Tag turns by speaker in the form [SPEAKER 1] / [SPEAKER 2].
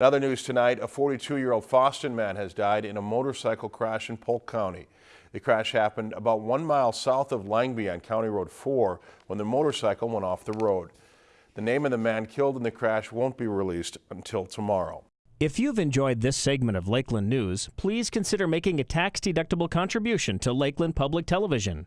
[SPEAKER 1] In other news tonight, a 42-year-old Fosston man has died in a motorcycle crash in Polk County. The crash happened about one mile south of Lengby on County Road 4 when the motorcycle went off the road. The name of the man killed in the crash won't be released until tomorrow.
[SPEAKER 2] If you've enjoyed this segment of Lakeland News, please consider making a tax-deductible contribution to Lakeland Public Television.